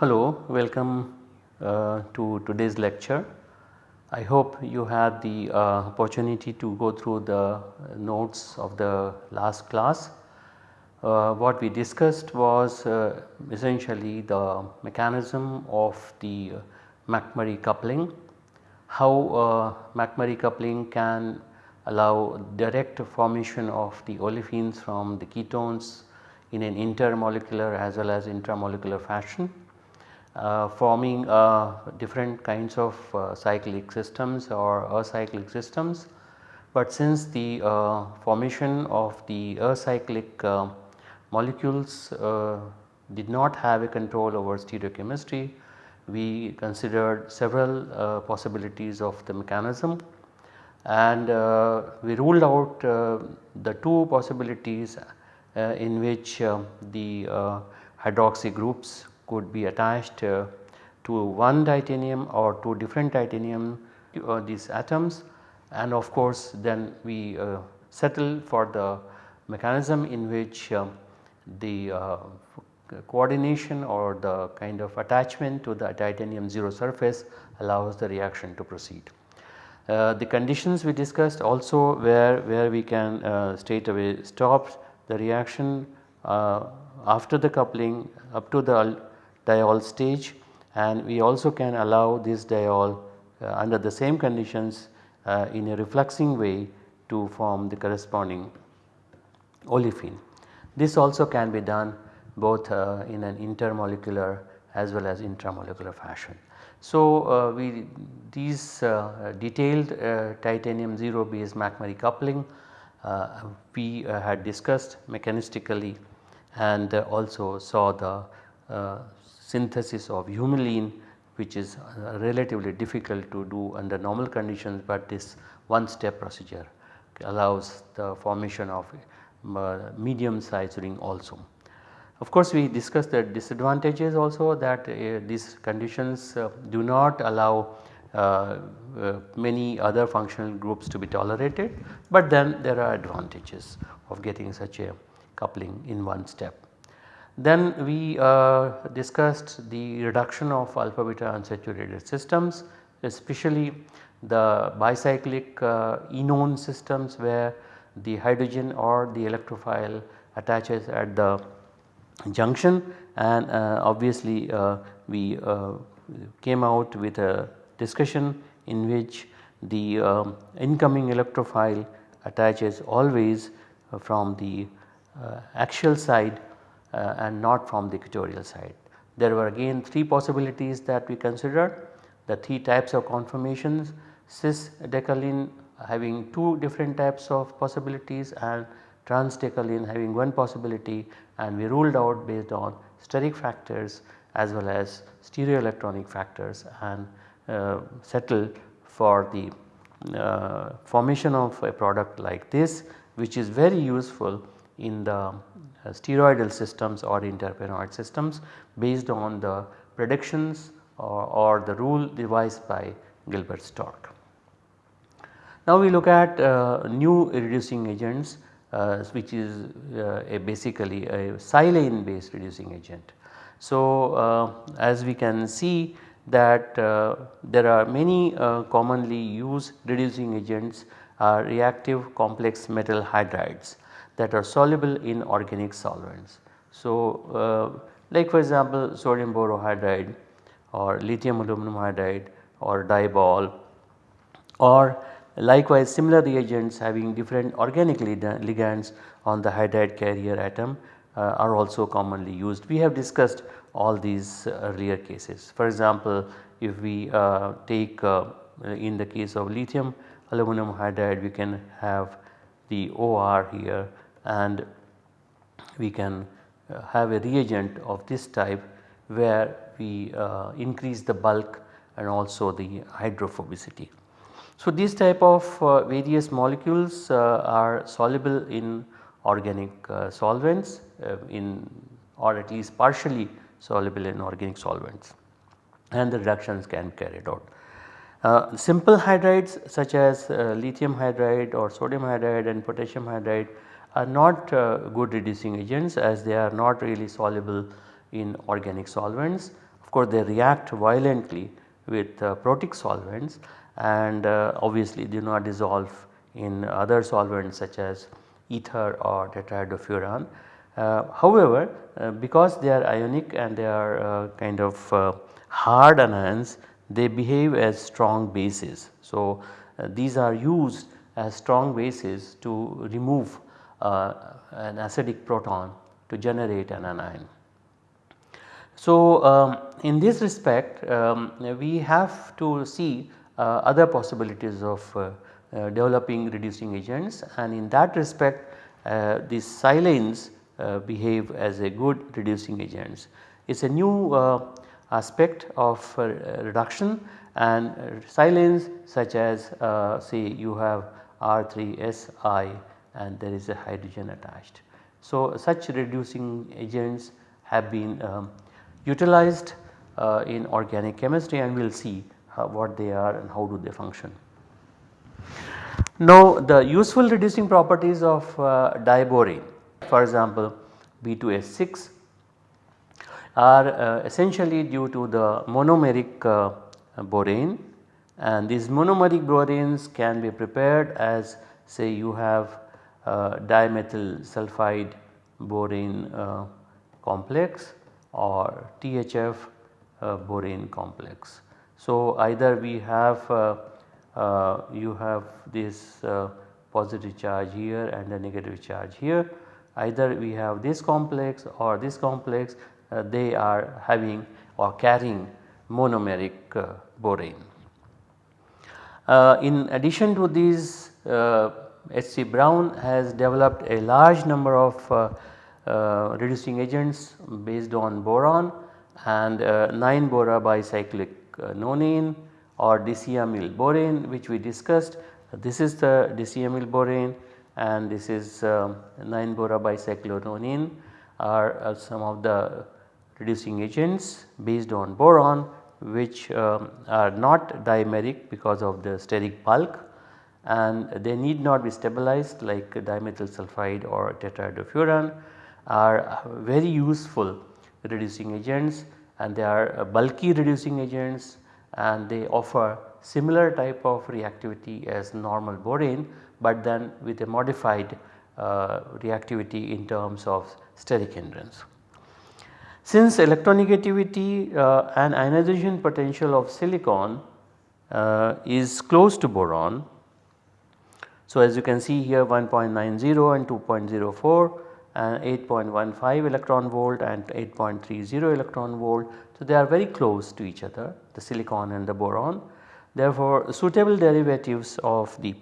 Hello, welcome uh, to today's lecture. I hope you had the uh, opportunity to go through the notes of the last class. Uh, what we discussed was uh, essentially the mechanism of the McMurry coupling, how uh, McMurry coupling can allow direct formation of the olefins from the ketones in an intermolecular as well as intramolecular fashion uh, forming uh, different kinds of uh, cyclic systems or acyclic systems. But since the formation of the acyclic molecules did not have a control over stereochemistry, we considered several uh, possibilities of the mechanism. And uh, we ruled out uh, the two possibilities in which the hydroxy groups could be attached uh, to one titanium or to different titanium uh, these atoms. And of course then we uh, for the mechanism in which um, the coordination or the kind of attachment to the titanium 0 surface allows the reaction to proceed. Uh, the conditions we discussed also where, where we can uh, straight away stop the reaction uh, after the coupling up to the diol stage and we also can allow this diol uh, under the same conditions uh, in a refluxing way to form the corresponding olefin. This also can be done both uh, in an intermolecular as well as intramolecular fashion. So, uh, we these uh, detailed uh, titanium 0 base McMurry coupling we had discussed mechanistically and also saw the synthesis of humulene which is uh, relatively difficult to do under normal conditions, but this one step procedure allows the formation of uh, medium size ring also. Of course, we discussed the disadvantages also that uh, these conditions uh, do not allow uh, uh, many other functional groups to be tolerated, but then there are advantages of getting such a coupling in one step. Then we uh, discussed the reduction of alpha beta unsaturated systems especially the bicyclic uh, enone systems where the hydrogen or the electrophile attaches at the junction and uh, obviously uh, we uh, came out with a discussion in which the um, incoming electrophile attaches always uh, from the axial side uh, and not from the equatorial side. There were again 3 possibilities that we considered the 3 types of conformations cis decalin having 2 different types of possibilities and trans decalin having one possibility and we ruled out based on steric factors as well as stereoelectronic factors and uh, settled for the uh, formation of a product like this which is very useful in the uh, steroidal systems or interpenoid systems based on the predictions or, or the rule devised by Gilbert Stork. Now we look at uh, new reducing agents uh, which is uh, a basically a silane based reducing agent. So as we can see that there are many commonly used reducing agents are reactive complex metal hydrides that are soluble in organic solvents. So, like for example sodium borohydride or lithium aluminum hydride or diol or likewise similar reagents having different organic ligands on the hydride carrier atom uh, are also commonly used. We have discussed all these uh, earlier cases. For example, if we uh, take uh, in the case of lithium aluminum hydride we can have the OR here and we can uh, have a reagent of this type where we increase the bulk and also the hydrophobicity. So, these type of uh, various molecules uh, are soluble in organic uh, solvents in or at least partially soluble in organic solvents and the reductions can be carried out. Uh, simple hydrides such as uh, lithium hydride or sodium hydride and potassium hydride are not uh, good reducing agents as they are not really soluble in organic solvents. Of course, they react violently with protic solvents and uh, obviously do not dissolve in other solvents such as ether or tetrahydrofuran. Uh, however, because they are ionic and they are kind of hard anions they behave as strong bases. So, uh, these are used as strong bases to remove uh, an acidic proton to generate an anion. So, um, in this respect um, we have to see uh, other possibilities of uh, uh, developing reducing agents and in that respect uh, these silanes behave as a good reducing agents. It is a new aspect of uh, reduction and silanes such as uh, say you have R3Si and there is a hydrogen attached. So, such reducing agents have been um, utilized uh, in organic chemistry and we will see how, what they are and how do they function. Now the useful reducing properties of uh, diborane for example B2H6 are uh, essentially due to the monomeric uh, borane and these monomeric boranes can be prepared as say you have uh, dimethyl sulfide borane uh, complex or THF uh, borane complex. So either we have uh, you have this positive charge here and a negative charge here either we have this complex or this complex uh, they are having or carrying monomeric uh, borane. Uh, in addition to these H.C. Brown has developed a large number of reducing agents based on boron and 9 bora bicyclic Uh, nonane or disiamyl borane which we discussed. This is the disiamyl borane and this is um, 9 bora bicyclononane are uh, some of the reducing agents based on boron which um, are not dimeric because of the steric bulk and they need not be stabilized like dimethyl sulfide or tetrahydrofuran are very useful reducing agents and they are bulky reducing agents and they offer similar type of reactivity as normal borane but then with a modified uh, reactivity in terms of steric hindrance. Since electronegativity uh, and ionization potential of silicon uh, is close to boron. So, as you can see here 1.90 and 2.04 and 8.15 electron volt and 8.30 electron volt. So, they are very close to each other the silicon and the boron. Therefore, suitable derivatives of the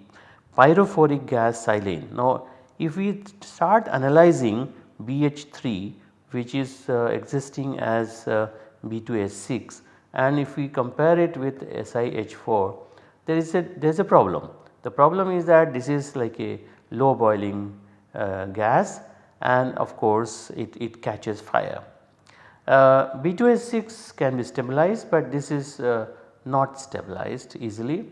pyrophoric gas silane. Now, if we start analyzing BH3 which is uh, existing as uh, B2H6 and if we compare it with SiH4 there is a there is a problem. The problem is that this is like a low boiling uh, gas and of course it, it catches fire. Uh, B2H6 can be stabilized but this is uh, not stabilized easily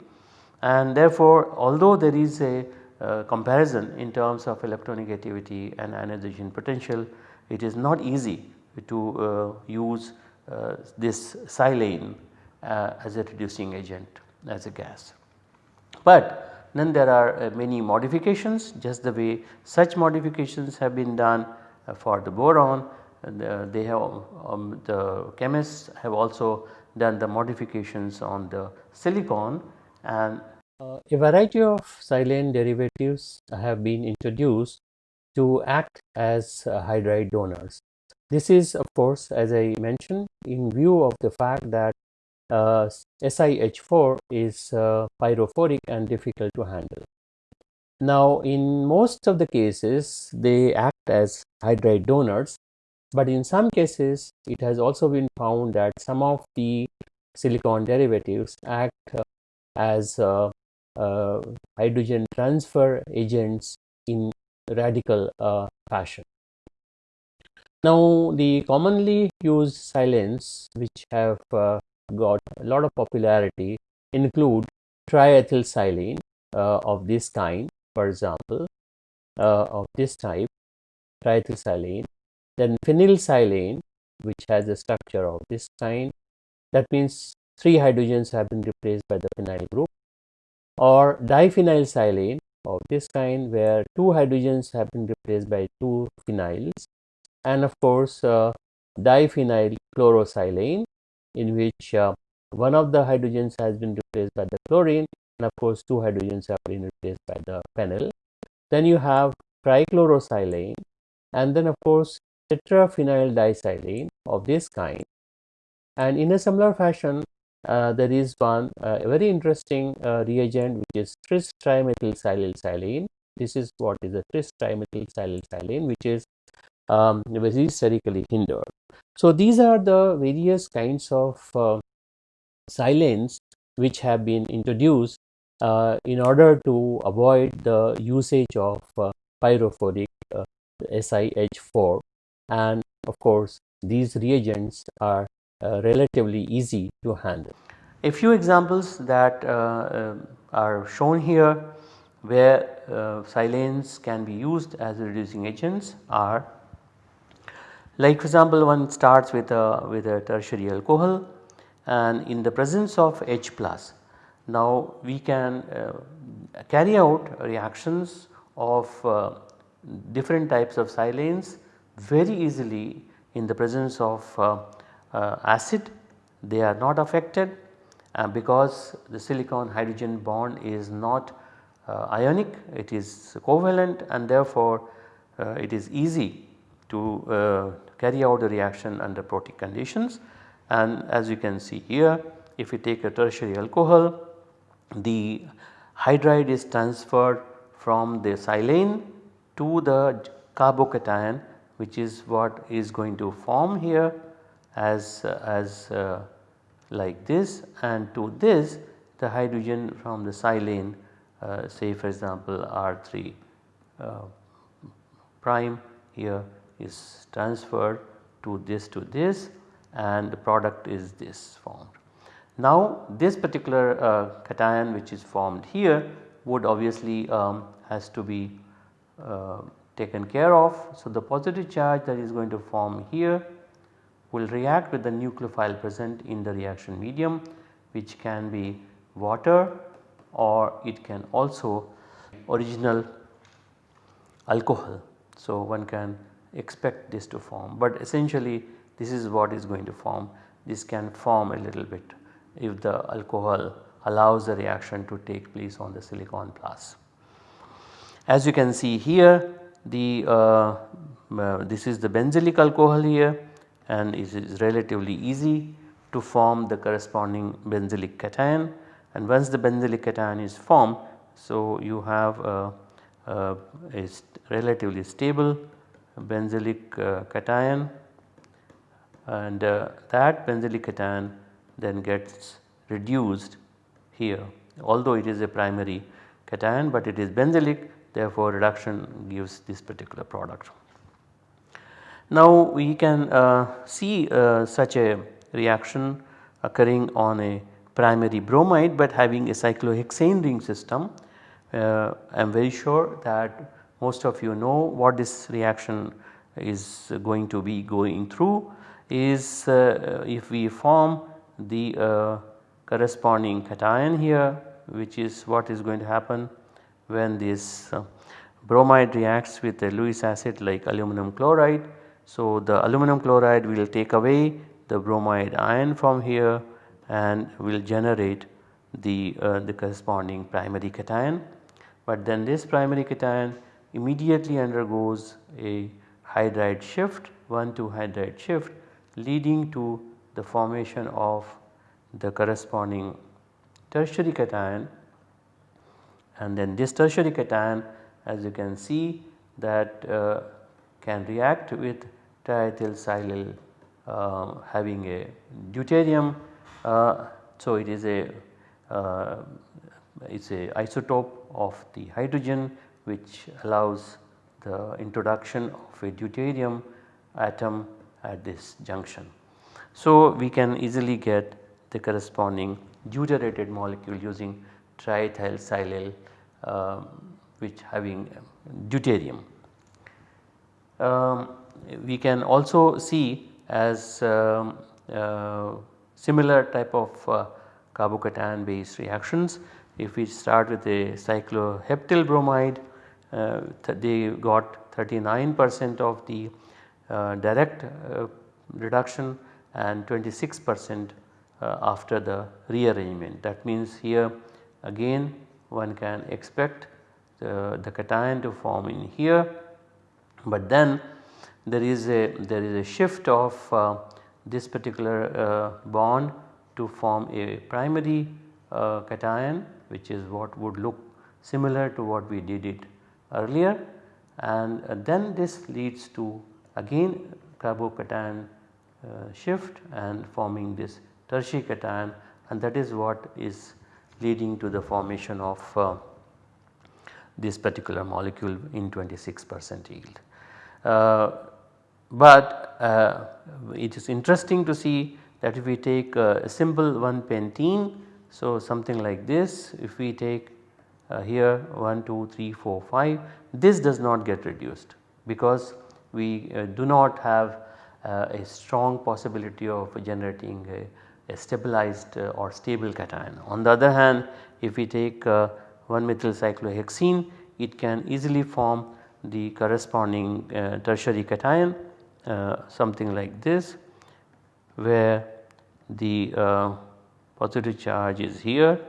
and therefore although there is a uh, comparison in terms of electronegativity and ionization potential it is not easy to uh, use uh, this silane uh, as a reducing agent as a gas. But then there are many modifications just the way such modifications have been done for the boron they have um, the chemists have also done the modifications on the silicon and uh, a variety of silane derivatives have been introduced to act as uh, hydride donors. This is of course as I mentioned in view of the fact that uh, SiH4 is uh, pyrophoric and difficult to handle. Now in most of the cases they act as hydride donors but in some cases it has also been found that some of the silicon derivatives act uh, as uh, uh, hydrogen transfer agents in radical uh, fashion. Now the commonly used silanes which have uh, got a lot of popularity include triethylsilane uh, of this kind for example uh, of this type triethylsilane then phenylsilane which has a structure of this kind that means three hydrogens have been replaced by the phenyl group or diphenylsilane of this kind where two hydrogens have been replaced by two phenyls and of course uh, diphenyl chlorosilane in which uh, one of the hydrogens has been replaced by the chlorine and of course two hydrogens have been replaced by the phenyl. Then you have trichlorosilane and then of course tetraphenyl disilane of this kind and in a similar fashion uh, there is one uh, very interesting uh, reagent which is tris trimethylsilylsilane. This is what is a tris trimethylsilylsilane which is um, very sterically hindered. So, these are the various kinds of uh, silanes which have been introduced uh, in order to avoid the usage of uh, pyrophoric SiH4 and of course these reagents are uh, relatively easy to handle. A few examples that uh, uh, are shown here where silanes can be used as reducing agents are like for example one starts with a with a tertiary alcohol and in the presence of H plus now we can uh, carry out reactions of uh, different types of silanes very easily in the presence of uh, uh, acid. They are not affected uh, because the silicon hydrogen bond is not uh, ionic. It is covalent and therefore it is easy to uh, carry out the reaction under protic conditions. And as you can see here if we take a tertiary alcohol the hydride is transferred from the silane to the carbocation which is what is going to form here as, as uh, like this. And to this the hydrogen from the silane uh, say for example R3 uh, prime here is transferred to this to this and the product is this formed. Now this particular uh, cation which is formed here would obviously um, has to be uh, taken care of. So the positive charge that is going to form here will react with the nucleophile present in the reaction medium which can be water or it can also original alcohol. So, one can expect this to form, but essentially this is what is going to form. This can form a little bit if the alcohol allows the reaction to take place on the silicon plus. As you can see here the uh, uh, this is the benzylic alcohol here and it is relatively easy to form the corresponding benzylic cation and once the benzylic cation is formed so you have a, a, a relatively stable benzylic uh, cation and uh, that benzylic cation then gets reduced here although it is a primary cation but it is benzylic therefore reduction gives this particular product. Now we can uh, see uh, such a reaction occurring on a primary bromide but having a cyclohexane ring system. Uh, I am very sure that most of you know what this reaction is going to be going through is uh, if we form the uh, corresponding cation here which is what is going to happen when this uh, bromide reacts with a Lewis acid like aluminum chloride so, the aluminum chloride will take away the bromide ion from here and will generate the, uh, the corresponding primary cation. But then this primary cation immediately undergoes a hydride shift 1 to hydride shift leading to the formation of the corresponding tertiary cation and then this tertiary cation as you can see that uh, can react with triethylsilyl uh, having a deuterium. Uh, so, it is a uh, it is a isotope of the hydrogen which allows the introduction of a deuterium atom at this junction. So, we can easily get the corresponding deuterated molecule using triethyl silyl uh, which having deuterium. Um, we can also see as um, uh, similar type of uh, carbocation based reactions. If we start with a cycloheptyl bromide uh, they got 39 percent of the uh, direct uh, reduction and 26 percent after the rearrangement. That means here again one can expect the, the cation to form in here, but then there is a there is a shift of uh, this particular uh, bond to form a primary uh, cation which is what would look similar to what we did it earlier and uh, then this leads to again carbocation uh, shift and forming this tertiary cation and that is what is leading to the formation of uh, this particular molecule in 26 percent yield. Uh, but uh, it is interesting to see that if we take a simple 1 pentene, so something like this if we take uh, here 1, 2, 3, 4, 5 this does not get reduced because we uh, do not have uh, a strong possibility of generating a, a stabilized uh, or stable cation. On the other hand if we take uh, 1 methyl cyclohexene it can easily form the corresponding uh, tertiary cation something like this where the positive charge is here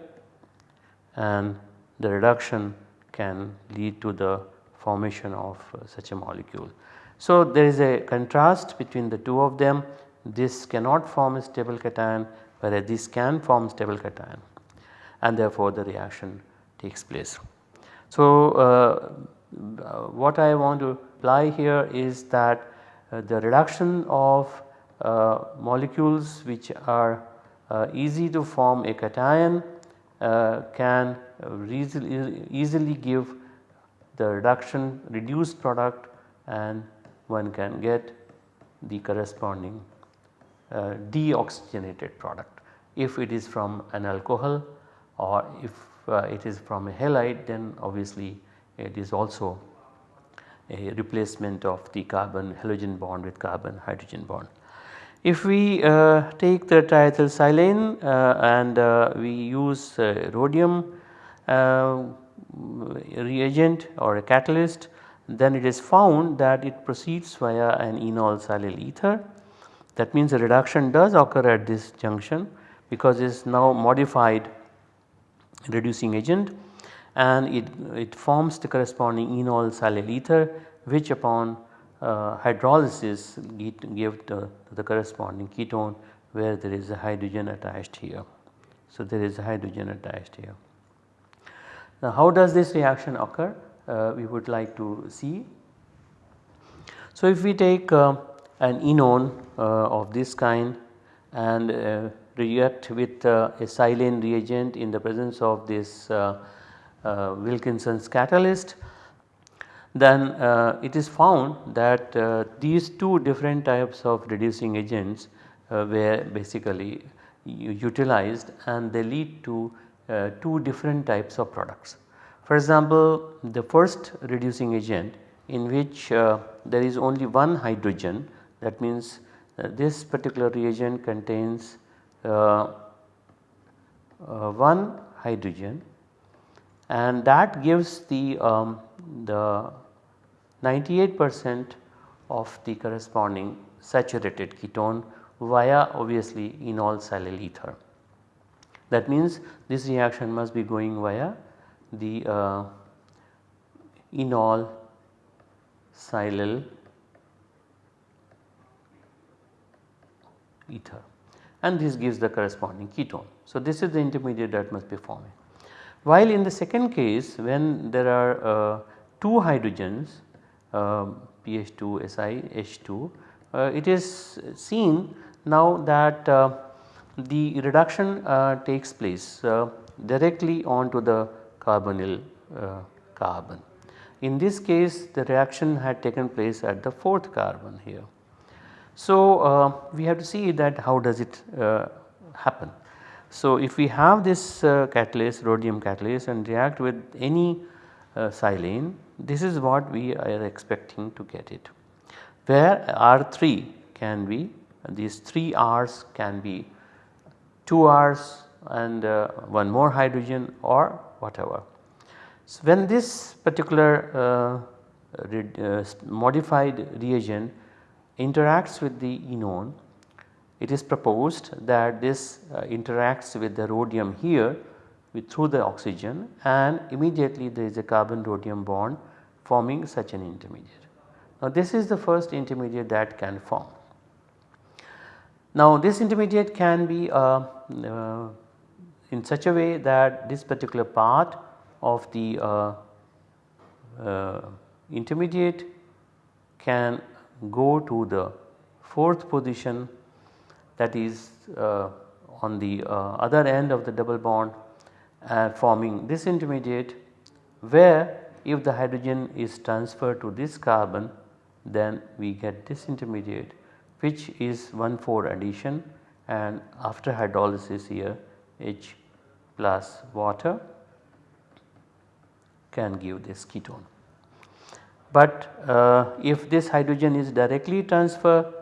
and the reduction can lead to the formation of uh, such a molecule. So, there is a contrast between the two of them this cannot form a stable cation whereas this can form stable cation and therefore the reaction takes place. So, uh, what I want to apply here is that uh, the reduction of uh, molecules which are uh, easy to form a cation uh, can easily, give the reduction reduced product and one can get the corresponding uh, deoxygenated product. If it is from an alcohol or if uh, it is from a halide then obviously it is also a replacement of the carbon halogen bond with carbon hydrogen bond. If we uh, take the triethylsilane uh, and uh, we use uh, rhodium reagent or a catalyst then it is found that it proceeds via an enol silyl ether. That means a reduction does occur at this junction because it is now modified reducing agent and it, it forms the corresponding enol silyl ether which upon uh, hydrolysis give the, the corresponding ketone where there is a hydrogen attached here. So, there is a hydrogen attached here. Now, how does this reaction occur? Uh, we would like to see. So, if we take uh, an enone uh, of this kind and uh, react with uh, a silane reagent in the presence of this Wilkinson's catalyst, then it is found that these two different types of reducing agents were basically utilized and they lead to uh, two different types of products. For example, the first reducing agent in which uh, there is only one hydrogen that means uh, this particular reagent contains uh, uh, one hydrogen and that gives the, um, the 98 percent of the corresponding saturated ketone via obviously enol silyl ether. That means this reaction must be going via the uh, enol silyl ether and this gives the corresponding ketone. So, this is the intermediate that must be forming. While in the second case when there are uh, 2 hydrogens uh, PH2 Si H2 uh, it is seen now that uh, the reduction uh, takes place uh, directly onto the carbonyl uh, carbon. In this case the reaction had taken place at the 4th carbon here So, uh, we have to see that how does it uh, happen. So, if we have this uh, catalyst rhodium catalyst and react with any silane this is what we are expecting to get it where R3 can be these 3 R's can be 2 R's and uh, one more hydrogen or whatever. So, when this particular uh, uh, modified reagent interacts with the enone it is proposed that this uh, interacts with the rhodium here with through the oxygen and immediately there is a carbon rhodium bond forming such an intermediate. Now this is the first intermediate that can form. Now this intermediate can be uh, uh, in such a way that this particular part of the uh, uh intermediate can go to the fourth position that is uh, on the uh, other end of the double bond uh, forming this intermediate where if the hydrogen is transferred to this carbon then we get this intermediate which is 1 4 addition and after hydrolysis here H plus water can give this ketone. But uh, if this hydrogen is directly transferred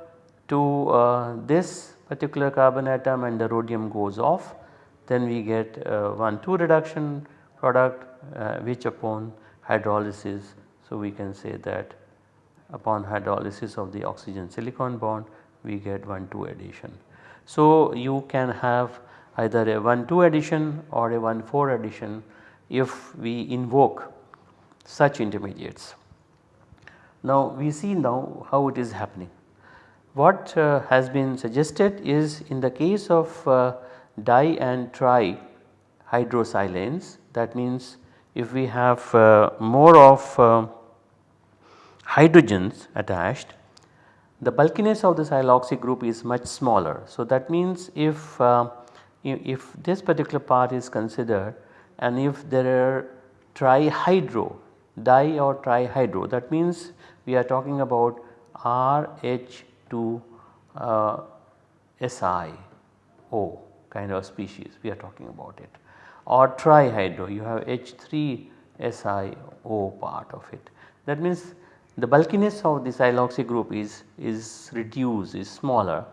to uh, this particular carbon atom and the rhodium goes off then we get uh, 1 2 reduction product uh, which upon hydrolysis. So, we can say that upon hydrolysis of the oxygen silicon bond we get 1 2 addition. So, you can have either a 1 2 addition or a 1 4 addition if we invoke such intermediates. Now, we see now how it is happening. What uh, has been suggested is in the case of uh, di and tri hydrosilanes that means if we have uh, more of uh, hydrogens attached the bulkiness of the siloxy group is much smaller. So, that means if, uh, if this particular part is considered and if there are trihydro di or trihydro that means we are talking about RH to uh, SiO kind of species we are talking about it or trihydro you have H3 SiO part of it. That means the bulkiness of the siloxy group is, is reduced is smaller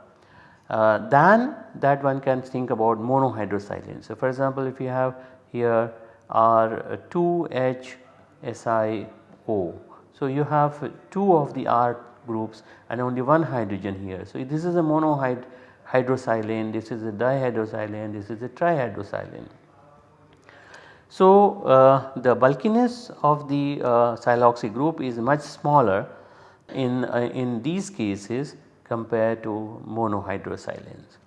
uh, than that one can think about monohydrosilane. So, for example, if you have here R 2H SiO. So, you have 2 of the R groups and only one hydrogen here. So, this is a monohydrosilane, this is a dihydrosilane, this is a trihydrosilane. So, uh, the bulkiness of the uh, siloxy group is much smaller in, uh, in these cases compared to monohydrosilanes.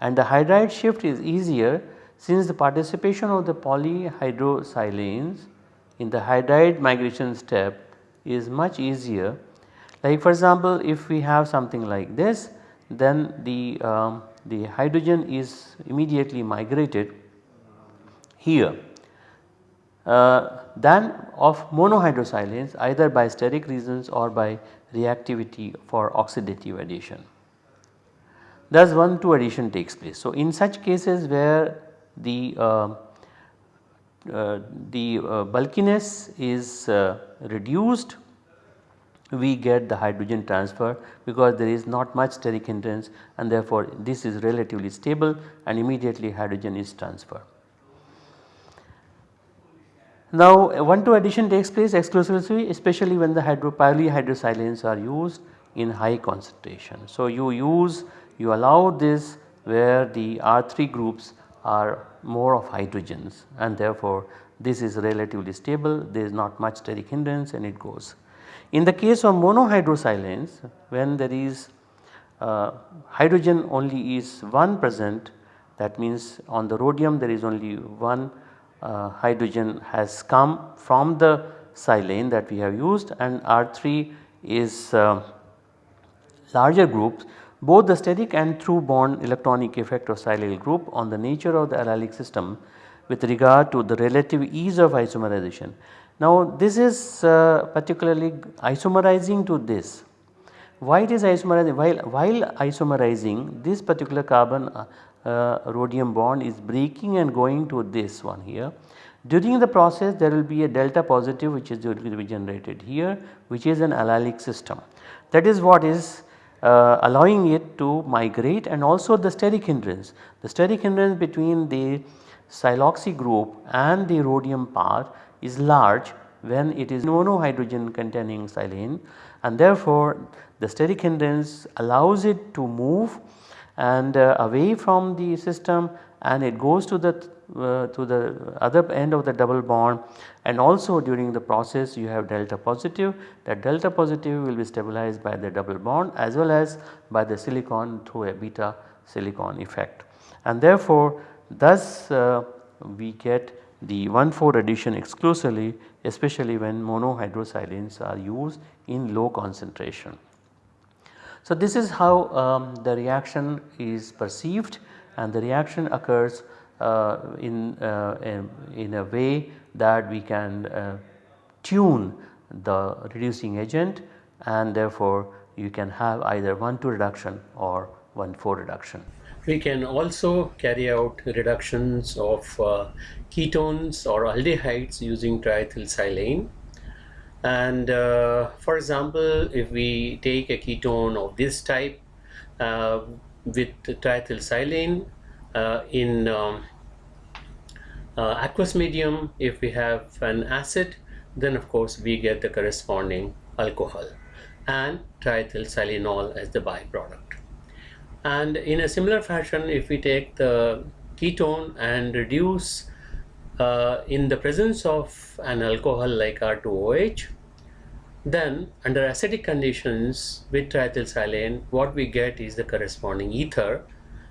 And the hydride shift is easier since the participation of the polyhydrosilanes in the hydride migration step is much easier like for example, if we have something like this then the, um, the hydrogen is immediately migrated here than of monohydrosilanes either by steric reasons or by reactivity for oxidative addition. Thus 1 2 addition takes place. So, in such cases where the uh, uh, the uh, bulkiness is uh, reduced we get the hydrogen transfer because there is not much steric hindrance and therefore this is relatively stable and immediately hydrogen is transferred. Now 1 2 addition takes place exclusively especially when the hydro polyhydrosilanes are used in high concentration. So you use you allow this where the R3 groups are more of hydrogens and therefore this is relatively stable there is not much steric hindrance and it goes. In the case of monohydrosilanes when there is uh, hydrogen only is one present that means on the rhodium there is only one hydrogen has come from the silane that we have used and R3 is uh, larger groups both the steric and through bond electronic effect of silyl group on the nature of the allylic system with regard to the relative ease of isomerization. Now this is uh, particularly isomerizing to this why it is isomerizing while, while isomerizing this particular carbon uh, uh, rhodium bond is breaking and going to this one here. During the process there will be a delta positive which is going to be generated here which is an allylic system. That is what is uh, allowing it to migrate and also the steric hindrance. The steric hindrance between the siloxy group and the rhodium part is large when it is monohydrogen containing silane and therefore the steric hindrance allows it to move and uh, away from the system and it goes to the uh, to the other end of the double bond. And also during the process you have delta positive. That delta positive will be stabilized by the double bond as well as by the silicon through a beta silicon effect. And therefore thus uh, we get the 1,4 addition exclusively especially when monohydrosilanes are used in low concentration. So, this is how um, the reaction is perceived and the reaction occurs uh, in, uh, in, a way that we can uh, tune the reducing agent and therefore you can have either 1,2 reduction or 1,4 reduction. We can also carry out reductions of uh, ketones or aldehydes using triethylsilane and uh, for example if we take a ketone of this type uh, with triethylsilane uh, in um, aqueous medium if we have an acid then of course we get the corresponding alcohol and triethylsilanol as the byproduct. And in a similar fashion if we take the ketone and reduce uh, in the presence of an alcohol like R2OH then under acidic conditions with triethylsilane what we get is the corresponding ether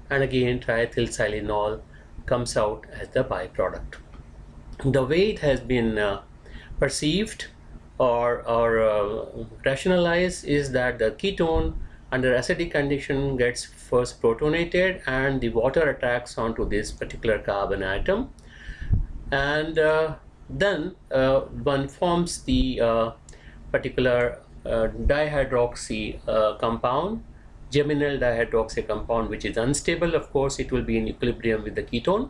and again triethylsilanol comes out as the byproduct. The way it has been uh, perceived or, or uh, rationalized is that the ketone under acidic condition gets first protonated and the water attacks onto this particular carbon atom and uh, then uh, one forms the uh, particular dihydroxy compound geminal dihydroxy compound which is unstable of course it will be in equilibrium with the ketone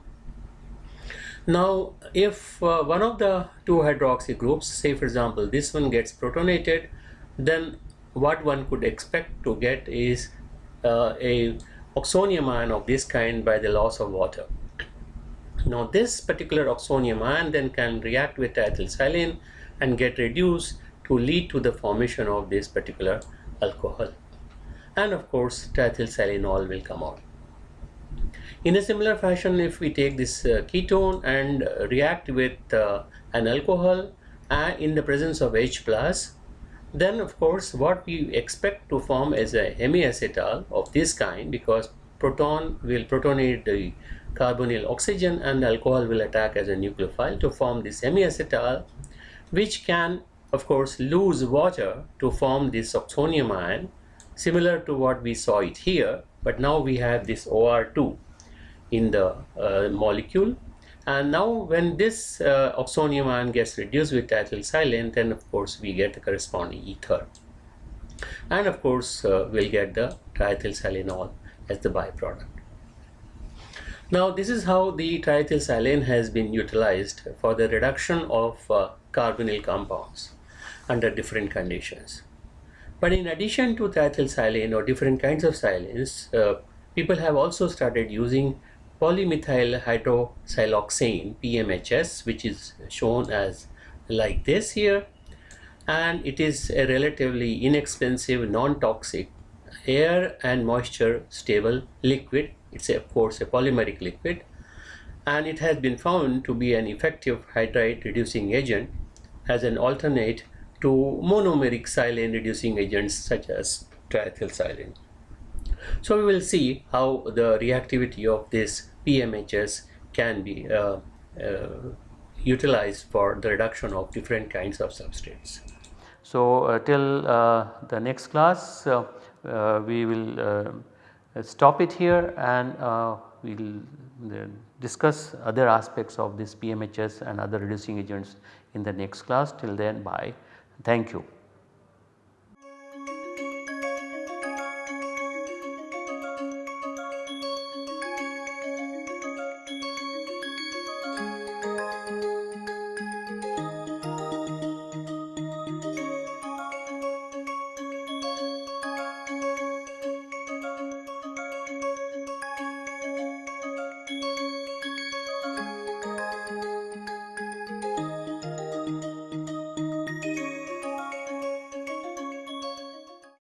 now if uh, one of the two hydroxy groups say for example this one gets protonated then what one could expect to get is uh, a oxonium ion of this kind by the loss of water. Now this particular oxonium ion then can react with ethylsilane and get reduced to lead to the formation of this particular alcohol. And of course triethylsilanol will come out. In a similar fashion if we take this uh, ketone and uh, react with uh, an alcohol uh, in the presence of H plus then of course what we expect to form is a hemiacetal of this kind because proton will protonate the carbonyl oxygen and alcohol will attack as a nucleophile to form this hemiacetal which can of course lose water to form this oxonium ion similar to what we saw it here but now we have this OR2 in the uh, molecule and now when this uh, oxonium ion gets reduced with ethylsilane, then of course we get the corresponding ether. And of course uh, we'll get the triethylsilanol as the byproduct. Now this is how the triethylsilane has been utilized for the reduction of uh, carbonyl compounds under different conditions. But in addition to triethylsilane or different kinds of silanes, uh, people have also started using polymethyl hydroxysiloxane PMHS which is shown as like this here and it is a relatively inexpensive non-toxic air and moisture stable liquid it's of course a polymeric liquid and it has been found to be an effective hydride reducing agent as an alternate to monomeric silane reducing agents such as triethylsilane. So we will see how the reactivity of this PMHS can be uh, uh, utilized for the reduction of different kinds of substrates. So uh, till uh, the next class uh, uh, we will Uh, stop it here and uh, we will discuss other aspects of this PMHS and other reducing agents in the next class till then bye thank you.